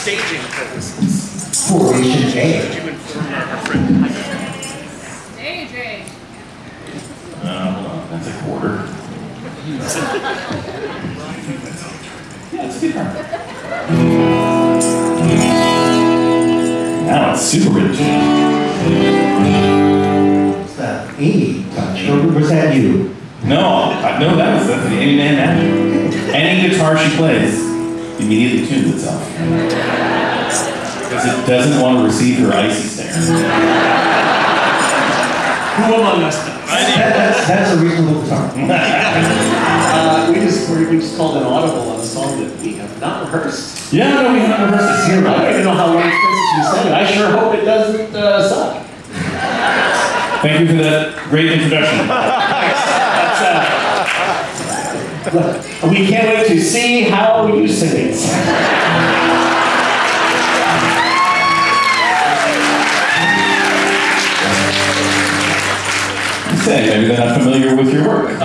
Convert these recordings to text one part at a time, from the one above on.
staging purposes. Formation A. Could you inform our, our friend? AJ. Uh, hold on, that's a quarter. yeah, it's a good part. Now it's super rich. What's that? A touch. Or was that you? No, I- no, that was that's the Aimee Mann magic. Any guitar she plays immediately tunes itself. Because it doesn't want to receive her icy stare. Who among us? That, that's, that's a reasonable guitar. Uh, we just we just called an audible on a song that we have not rehearsed. Yeah, no, we haven't rehearsed it I don't even know how long it's been since we sang it. I sure hope it doesn't uh, suck. Thank you for that great introduction. We can't wait to see how you sing it. Say, maybe they're not familiar with your work.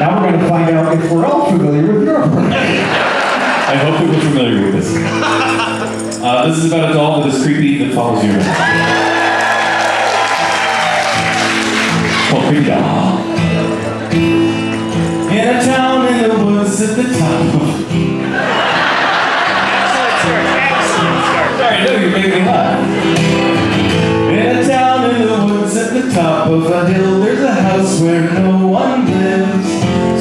Now we're going to find out if we're all familiar with your work. I hope that we're familiar with this. Uh, this is about a doll that is creepy that follows you around. Called Creepy Doll. In a town in the woods at the top of a hill, there's a house where no one lives.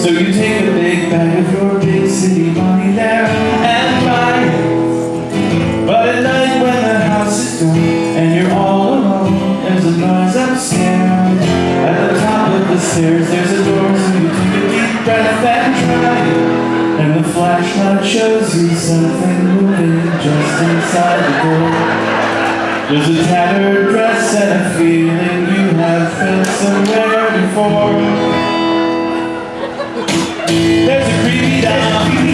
So you take a big bag of your big city money there and buy it. But at night when the house is dark and you're all alone, there's a noise upstairs. At the top of the stairs, there's a door, so you take a deep breath and try it. And the flashlight shows you something There's a tattered dress and a feeling you have felt somewhere before. There's a creepy gun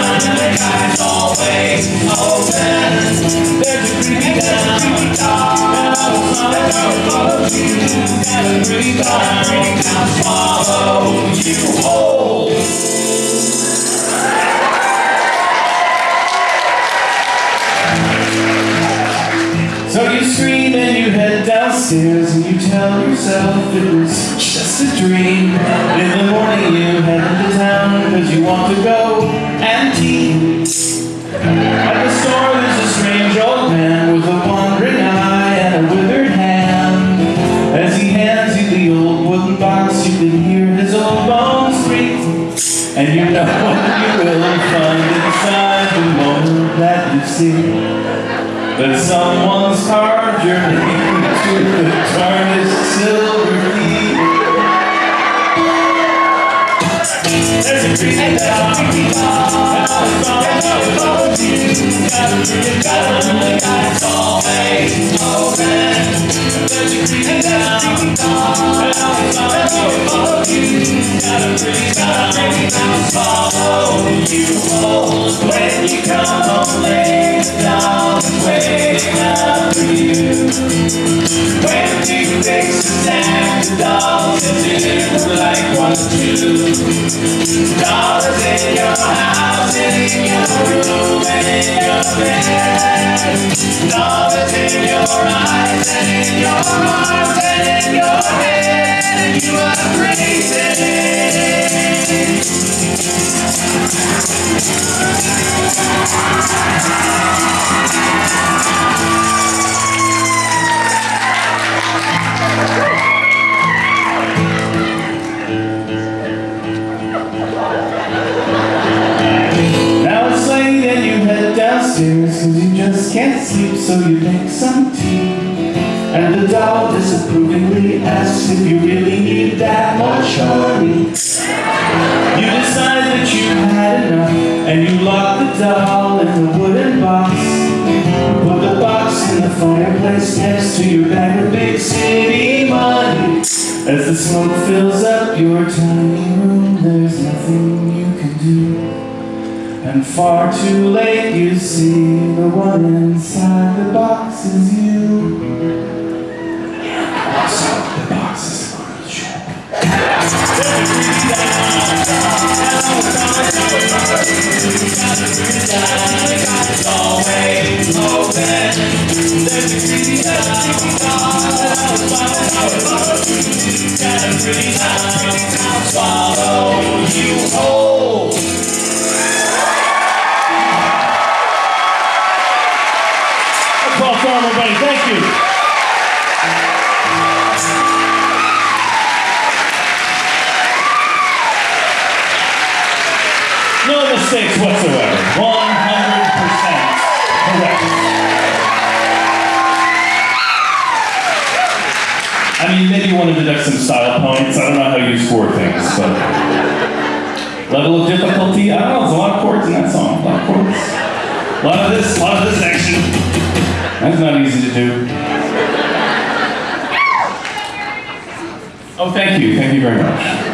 and always open. There's a creepy that almost follows you. Pretty gun and swallow you So you scream and you head downstairs and you tell yourself it was just a dream. In the morning you head into town because you want to go antique. At the store there's a strange old man with a wandering eye and a withered hand. As he hands you the old wooden box you can hear his old bones creak. And you know what you will find inside the moment that you see that someone's carved your name to the tarnished silver key. There's a doll, and all the songs of you. Got a pretty gun. There's a songs of you. Got a pretty gun, and follow you home when you come home late. Dollars in your house in your room in your bed. Dollars in your eyes and in your arms and in just can't sleep so you make some tea. And the doll disapprovingly asks if you really need that much honey. You decide that you've had enough And you lock the doll in the wooden box. Put the box in the fireplace next to your bag of big city money. As the smoke fills up your tiny room There's nothing and far too late you see the one inside the box is you. Also, the box is a a swallow you mistakes whatsoever. 100% correct. I mean, maybe you want to deduct some style points. I don't know how you score things, but level of difficulty. I don't know. There's a lot of chords in that song. A lot of chords. A lot of this. A lot of this action. That's not easy to do. Oh, thank you. Thank you very much.